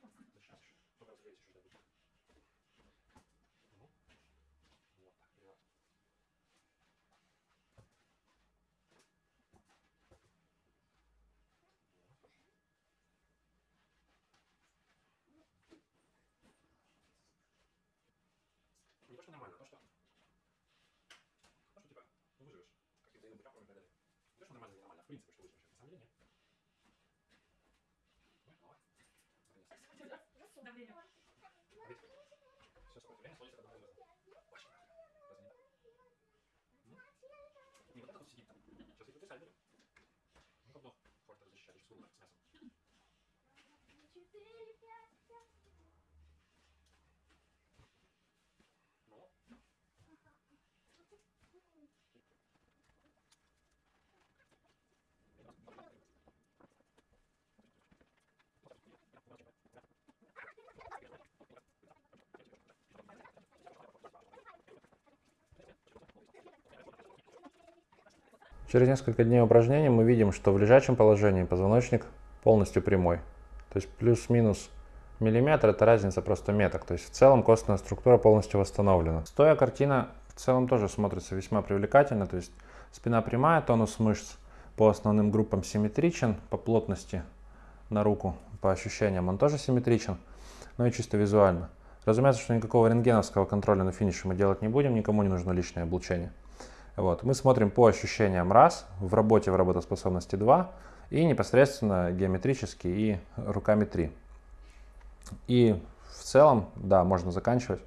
Дышишь, дышишь. Только разогрейся чуть добыть. Ну, вот так, перевод. Не то, что нормально, а то, что... То, что типа, ну, выживешь. Как ты взаимодействуешь, и так далее. Не то, что нормально, не нормально, а в принципе, что выживешь. На самом деле нет. Давление. Все сколько время сводится к одному глазу. Очень правильно. Разве не так? М? Не вот это вот сидит там. Сейчас я потрясаю берем. Ну-ка вдох. Форта защищать, еще с мясом. Через несколько дней упражнений мы видим, что в лежачем положении позвоночник полностью прямой. То есть плюс-минус миллиметр – это разница просто меток. То есть в целом костная структура полностью восстановлена. Стоя картина в целом тоже смотрится весьма привлекательно. То есть спина прямая, тонус мышц по основным группам симметричен, по плотности на руку, по ощущениям он тоже симметричен, но и чисто визуально. Разумеется, что никакого рентгеновского контроля на финише мы делать не будем, никому не нужно лишнее облучение. Вот. Мы смотрим по ощущениям раз, в работе в работоспособности 2 и непосредственно геометрически и руками 3. И в целом, да, можно заканчивать.